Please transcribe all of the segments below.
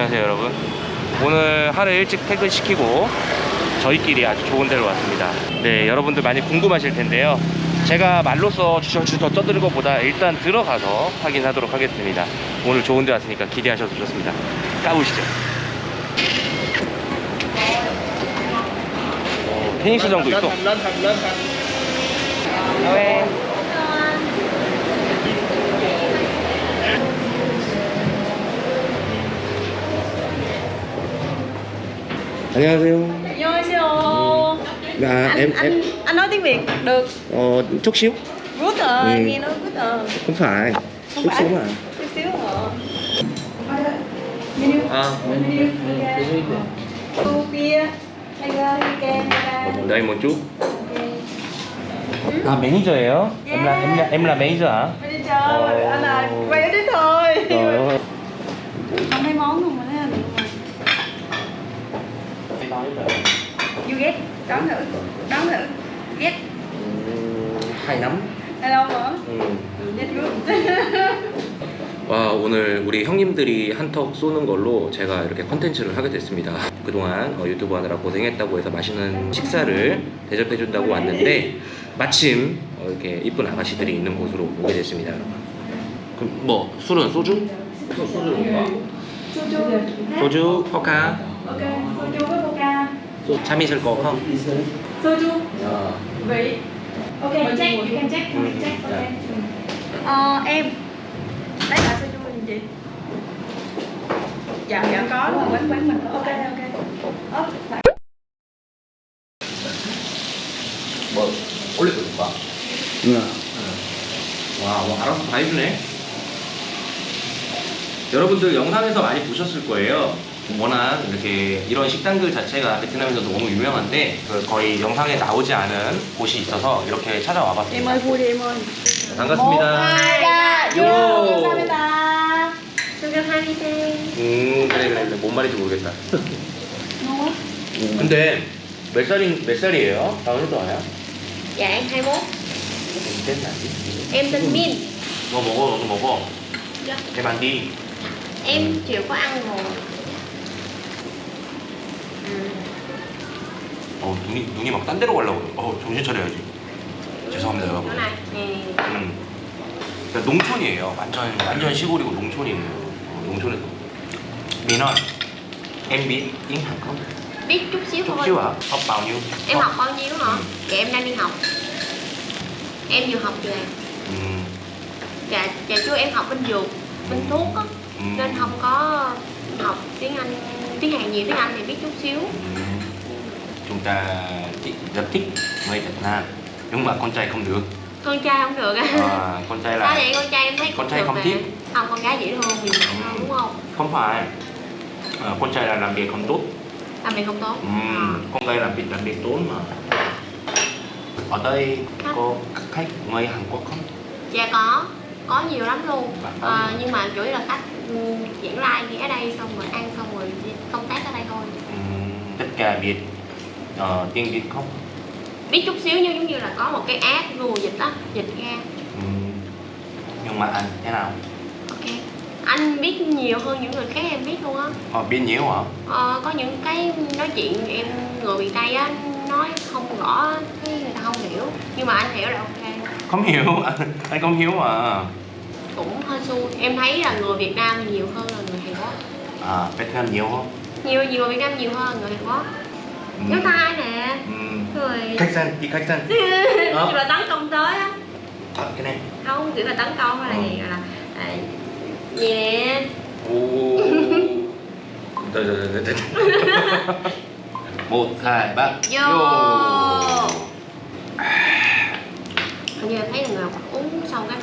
안녕하세요 여러분 오늘 하루 일찍 퇴근시키고 저희끼리 아주 좋은 데로 왔습니다 네 여러분들 많이 궁금하실 텐데요 제가 말로써 주저주저 떠드는 것보다 일단 들어가서 확인하도록 하겠습니다 오늘 좋은 데 왔으니까 기대하셔도 좋습니다 까보시죠 어, 테니스장도 있어 안녕하세요 An녕하세요. 아, anh, em, anh em anh nói tiếng Việt được. ờ, chút xíu Good rồi, Ừ. nghe nói good rồi. không phải Không chút phải. xíu mà Chút xíu rồi. Menu. à, Menu. Ok. Cô bia. Hay là kem hay là đây một chút ok. à manager예요? em là em là em là manager hả? Bây giờ anh là quay ở đấy thôi. Trời ơi Không thấy món không Thấy anh. You get. Đoán thử. Đoán thử. Get. hay lắm Hello hả? 음. Get good. 와 오늘 우리 형님들이 한턱 쏘는 걸로 제가 이렇게 컨텐츠를 하게 됐습니다 그동안 어, 유튜브 하느라 고생했다고 해서 맛있는 식사를 대접해준다고 왔는데 마침 어, 이렇게 이쁜 아가씨들이 있는 곳으로 오게 됐습니다 여러분 그럼 뭐 술은 소주? 소주 소주 포카 soju coca. 참 있을 거 không? Soju. 어. Vị. Ok, you check, you can check, you can check, ok. Ờ, em. Đấy là soju gì chị? Dạ, dạ có rồi, quán quán mình có. Ok, ok. Ơ, phải. 뭐 올려도 될까? 와, 뭐 알아서 다 해주네. 여러분들 영상에서 많이 보셨을 거예요. 워낙 이렇게 이런 식당들 자체가 베트남에서 너무 유명한데 그 거의 영상에 나오지 않은 곳이 있어서 이렇게 찾아와 봤습니다. ơi, vui đi em ơi. 반갑습니다. Vô. 감사합니다. 음, 그래, 그래, 그래. 뭔 말인지 모르겠다. Ngon quá. 근데 몇 살인 몇 살이에요? 다운도 와요? Dạ em 21 tên là gì? Em tên Min. Em chịu có ăn rồi ừ. 어, 눈이 눈이 막 딴 데로 가려고. 어, 정신 차려야지. 죄송합니다, 여러분. ừ. 음. 그러니까 농촌이에요. 완전 완전 시골이고 농촌이에요. 어, 농촌에서. 민원. em biết tiếng Hàn không? Biết chút xíu chút thôi xíu học bao nhiêu? Em học bao nhiêu hả? Ừ. Dạ em đang đi học Em vừa học về 음, Dạ, dạ chú em học bên dược Bên thuốc á 음, Nên không có học tiếng Anh Tiếng Hàn nhiều, tiếng Anh thì biết chút xíu. 음. chúng ta thích, rất thích người Việt Nam. Nhưng mà con trai không được. Con trai không được á à, con trai Sao là vậy? Con trai em thấy Con trai không mà. thích. Không, con gái dễ thương, mạnh hơn đúng không? không phải. À, con trai là làm việc không tốt. Làm việc không tốt. Ừm, con gái làm việc làm việc tốt mà. Ở đây có khách người Hàn Quốc không? Dạ có, có nhiều lắm luôn. Nhiều. Nhưng mà chủ yếu là khách ừ, diễn lai ghé đây xong rồi ăn xong rồi công tác ở đây thôi. Ừm, tất cả biết ờ, tiếng Việt không? Biết chút xíu nhưng giống như là có một cái app Google dịch á, dịch ra. Ừm, nhưng mà anh thế nào? Ok. Anh biết nhiều hơn những người khác em biết luôn á. Họ biết nhiều hả? ờ, Có những cái nói chuyện em người miền Tây á Nói không rõ cái người ta không hiểu. Nhưng mà anh hiểu là ok. Không hiểu, anh, không hiểu mà. Cũng hơi xui. Em thấy là người Việt Nam nhiều hơn là người Hàn Quốc. À, Việt Nam nhiều không? nhiều nhiều người Việt Nam nhiều hơn người Hàn Quốc. Ừ. Nếu thai nè. Ừ. rồi khách sạn đi khách sạn kiểu là tấn công tới á. À, cái này. Không kiểu là tấn công hay là ừ. gì là gì nè. Rồi rồi rồi rồi một hai ba. Vô, vô. Hình như thấy người uống xong cái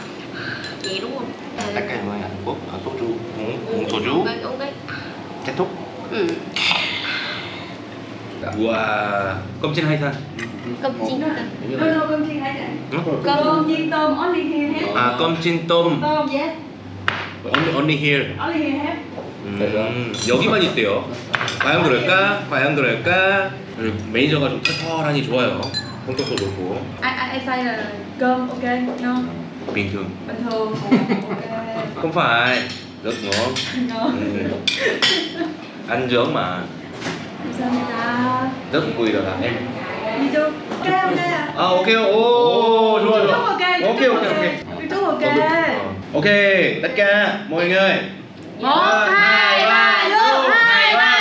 vậy đúng không? Tất cả người Hàn Quốc ở soju. Uống uống soju. uống cái kết thúc. No, no, only here hết. à cơm chiên tôm Tôm, yes. only, only here Only here hết. 음, 여기만 있대요 과연 그럴까 과연 그럴까 매니저가 좀 털털하니 좋아요 성격도 좋고 ai, ai say là cơm ok, no. bình thường Bình thường. Ok. không phải rất ngon Ngon. 앉아만 감사합니다 너도 보이더라 엠 이쪽 그래 아 오케이 오 좋아 좋아 오케이 오케이 오케이 이쪽 오케이 오케이 tất cả mọi người một hai ba vô. hai ba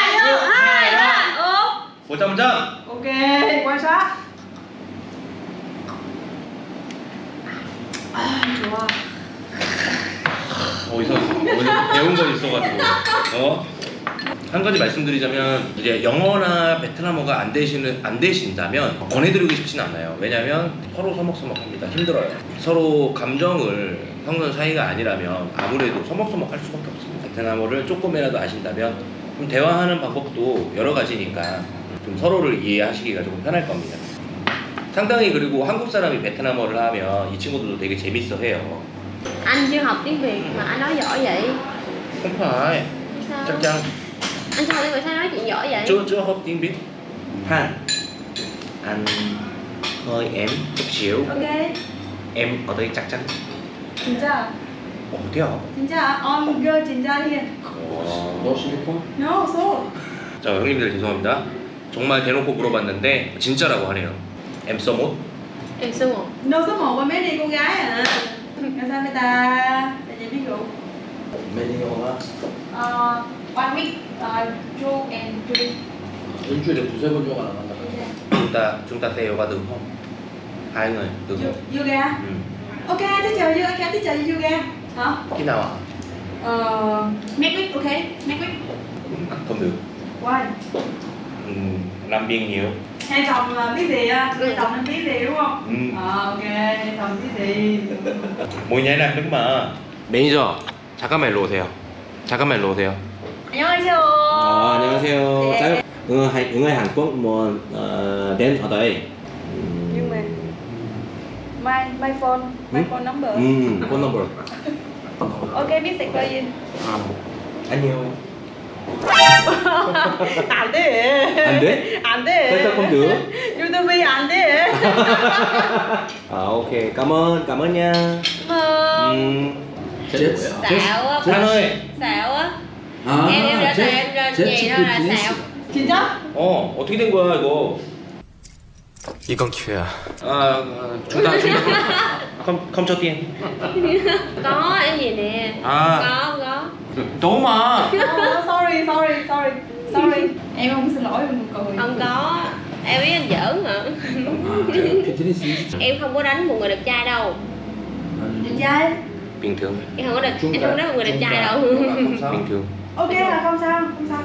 아 좋아 어디서 배운 건 있어가지고 어 한 가지 말씀드리자면 이제 영어나 베트남어가 안 되시는 안 되신다면 권해드리고 싶진 않아요. 왜냐면 서로 서먹서먹합니다. 힘들어요. 서로 감정을 섞는 사이가 아니라면 아무래도 서먹서먹할 수밖에 없습니다. 베트남어를 조금이라도 아신다면 좀 대화하는 방법도 여러 가지니까 좀 서로를 이해하시기가 조금 편할 겁니다. 상당히 그리고 한국 사람이 베트남어를 하면 이 친구들도 되게 재밌어 해요. anh chưa học tiếng việt mà anh nói giỏi vậy không phải chắc chắn anh chưa học tiếng việt sao nói chuyện giỏi vậy chưa chưa học tiếng Việt ha anh hơi em chút xíu Ok. em ở đây chắc chắn 진짜. 어 돼요 진짜. I'm good. 진짜 here. 어. No, so. 자 형님들 죄송합니다 정말 대놓고 물어봤는데 진짜라고 하네요 em so một em số một No số 1 qua mấy đi cô gái à. 감사합니다. Tại vì biết rượu. Ờ, one week, uh, two and three. 일주일에 두세 번 정도 안 한다. chúng ta chúng ta theo qua được không hai người được Yo- không Yoga. ừ. Ok, thế chờ yoga, ok, thế chờ yoga. Hả? khi nào ạ Ờ, next week, ok, next week. à, không được Why? ừ, làm biên nhiều Hai chồng là biết gì á? Hai chồng nên biết gì đúng không? ừ. Ờ, ok, hai chồng biết gì. 뭐냐 나 마 매니저 잠깐만 일로 오세요 잠깐만 일로 오세요 안녕하세요. 아, 안녕하세요. 네. 자, 응어, 한- 응어 Hàn Quốc muốn uh, đến ở đây. Nhưng mà my my phone, my Ừ? phone number. 음, phone number. Ok, biết sạch coi 아, 안녕. 안 돼. 안 돼? 안 돼. 살짝 không được. 유튜브에 안 돼. À, ok, cảm ơn, cảm ơn nha. Ờ, 음, 제 xạo á Hàn ơi. xạo á 아, em em đã 제- em ra 제 gì đó 친구 là 비즈니스. xạo 진짜? 어, 어떻게 된 거야 이거? 이건 기회야. 아, 아 중단, 중단. 컴, 컴쳐 tiên. có em gì nè À. có có 너무 많아. Ờ, sorry, sorry, sorry, sorry. Em không xin lỗi, em cười. không có em biết anh giỡn hả 아, 제가 피트니스 em không có đánh một người đẹp trai đâu Đẹp trai. bình thường, em không có đẹp em không có đánh một người đẹp trai đâu bình thường. ok là không sao không sao.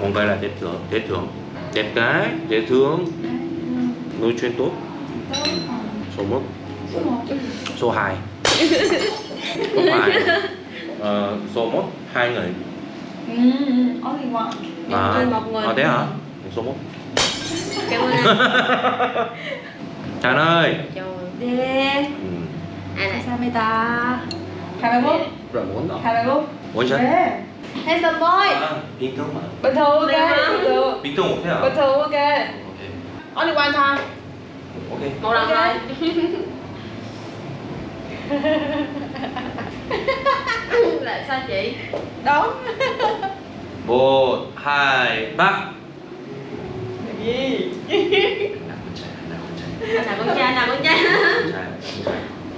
Còn vậy là dễ thương dễ thương đẹp cái dễ thương. Nuôi chuyên tốt. Ừ, số 1 số 2 số 2 ờ, số 1 hai người. Ừ, only one à, chơi một người. à, thế hả? Số 1 cảm ơn anh. Trần ơi Trời ơi ừ. À, anh này. Sao mày ta 21 21 21 뭐지? 왜? 핸섬 보이! 아, 빈통만 bình thường ok bình thường. 빈통 bình thường ok. 오케이 only one time. 오케이 một lần thôi. Lại sao chị? Đúng. 뭐 할박 Làm gì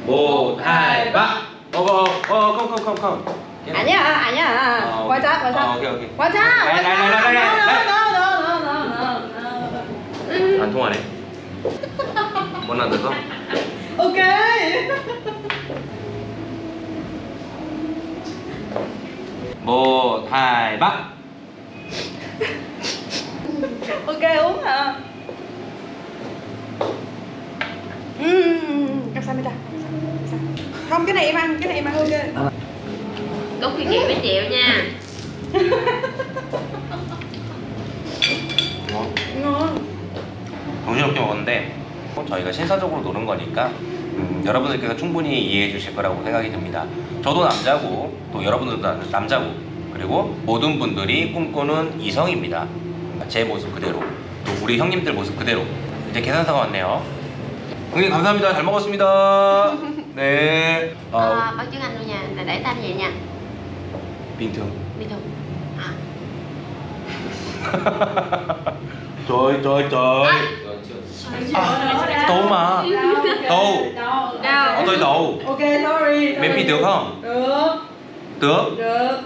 Một hai ba. Oh oh oh 뭐 할박 어어어 컴컴컴컴 아니야, 아니야. 어, 와자, 어, 와자. 오케이, 오케이. 와자. 라이, 라이, 라이, 라이, 라이, 라이. No, no, no, no, no, no. 안 통하네. 원하는 거? Ok. một, hai, ba. Ok uống hả? Ừm, 감사합니다. Không cái này em ăn, cái này em ăn ok. Có kinh nghiệm mấy triệu nha 뭐? Ngon. 정신없게 먹었는데 저희가 신사적으로 노는 거니까 음, 여러분들께서 충분히 이해해 주실 거라고 생각이 듭니다. 저도 남자고 또 여러분들도 남- 남자고 그리고 모든 분들이 꿈꾸는 이성입니다. 제 모습 그대로 또 우리 형님들 모습 그대로 이제 계산서가 왔네요. 형님 감사합니다. 잘 먹었습니다. 네. 어, à, báo trước anh luôn nha là để tay vậy nha bình thường bình thường trời trời trời Tô mà Tô Đâu? Ờ tôi đầu Ok, sorry. Miễn phí được không? Được, Được được.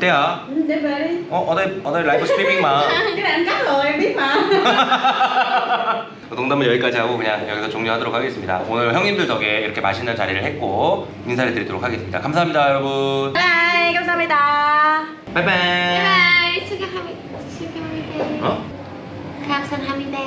Thế hả? Ừ, Để về đi. Ờ, ở đây ở đây live streaming mà Cái này anh cắt rồi, em biết mà. 농담은 여기까지 하고 그냥 여기서 종료하도록 하겠습니다. 오늘 형님들 덕에 이렇게 맛있는 자리를 했고 인사를 드리도록 하겠습니다. 감사합니다, 여러분. 감사합니다. 바이바이. 바이바이. 수고합니다. 수고합니다. 어? 감사합니다.